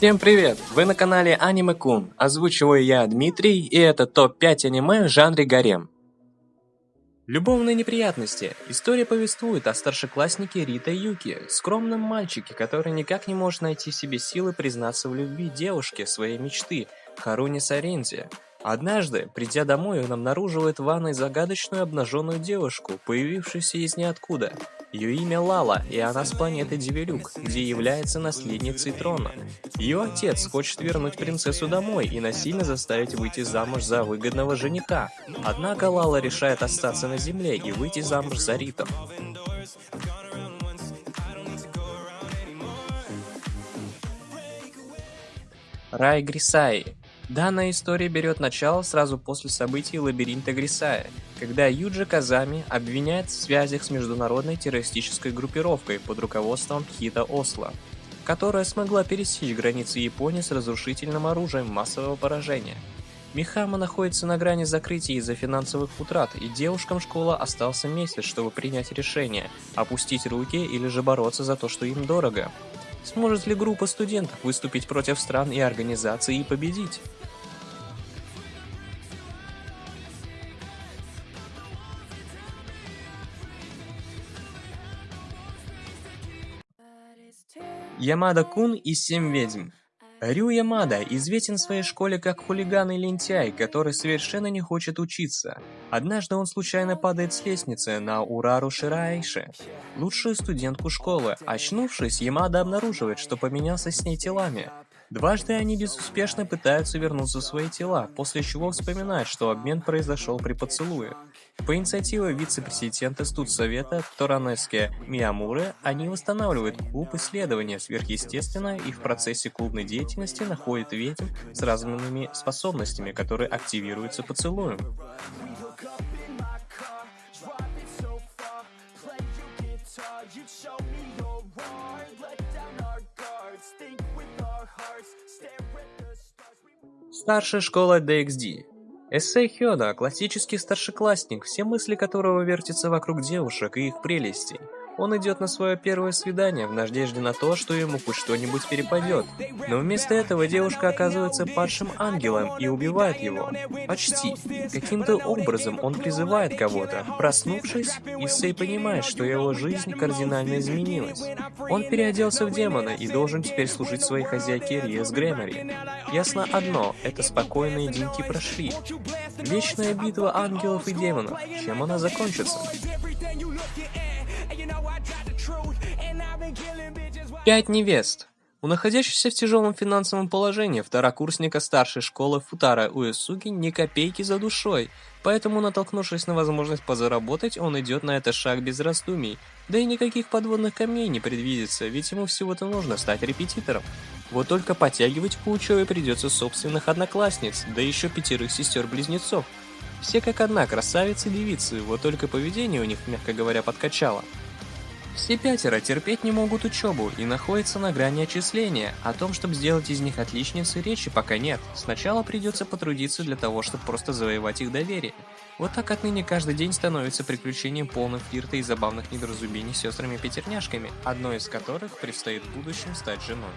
Всем привет! Вы на канале Аниме Кун. Озвучиваю я Дмитрий, и это топ-5 аниме в жанре гарем. Любовные неприятности. История повествует о старшекласснике Рита Юки, скромном мальчике, который никак не может найти в себе силы признаться в любви девушке своей мечты, Харуни Сарензе. Однажды, придя домой, он обнаруживает в ванной загадочную обнаженную девушку, появившуюся из ниоткуда. Ее имя Лала, и она с планеты Дивелюк, где является наследницей трона. Ее отец хочет вернуть принцессу домой и насильно заставить выйти замуж за выгодного жениха. Однако Лала решает остаться на земле и выйти замуж за Ритом. Рай Грисаи Данная история берет начало сразу после событий лабиринта Грисая, когда Юджи Казами обвиняет в связях с международной террористической группировкой под руководством Хита Осло, которая смогла пересечь границы Японии с разрушительным оружием массового поражения. Михама находится на грани закрытия из-за финансовых утрат, и девушкам школа остался месяц, чтобы принять решение, опустить руки или же бороться за то, что им дорого. Сможет ли группа студентов выступить против стран и организаций и победить? Ямада-кун и Семь ведьм. Рю Ямада известен в своей школе как хулиган и лентяй, который совершенно не хочет учиться. Однажды он случайно падает с лестницы на Урару Шираэйши, лучшую студентку школы. Очнувшись, Ямада обнаруживает, что поменялся с ней телами. Дважды они безуспешно пытаются вернуться в свои тела, после чего вспоминают, что обмен произошел при поцелуе. По инициативе вице-президента студсовета Торанески Миямуры они восстанавливают клуб исследования сверхъестественное и в процессе клубной деятельности находят ведьм с разными способностями, которые активируются поцелуем. Старшая школа DXD. Эссей Хёда – классический старшеклассник, все мысли которого вертятся вокруг девушек и их прелестей. Он идет на свое первое свидание в надежде на то, что ему хоть что-нибудь перепадет. Но вместо этого девушка оказывается падшим ангелом и убивает его. Почти. Каким-то образом он призывает кого-то. Проснувшись, Исей понимает, что его жизнь кардинально изменилась. Он переоделся в демона и должен теперь служить своей хозяйке Риас Грэмори. Ясно одно, это спокойные деньки прошли. Вечная битва ангелов и демонов. Чем она закончится? Пять невест. У находящегося в тяжелом финансовом положении второкурсника старшей школы Футара Уэсуги ни копейки за душой, поэтому, натолкнувшись на возможность позаработать, он идет на этот шаг без раздумий. Да и никаких подводных камней не предвидится, ведь ему всего-то нужно стать репетитором. Вот только подтягивать к учебе придется собственных одноклассниц, да еще пятерых сестер-близнецов. Все как одна красавицы-девицы, вот только поведение у них, мягко говоря, подкачало. Все пятеро терпеть не могут учебу и находятся на грани отчисления. О том, чтобы сделать из них отличницы, речи пока нет. Сначала придется потрудиться для того, чтобы просто завоевать их доверие. Вот так отныне каждый день становится приключением полным флирта и забавных недоразумений с сестрами-пятерняшками, одной из которых предстоит в будущем стать женой.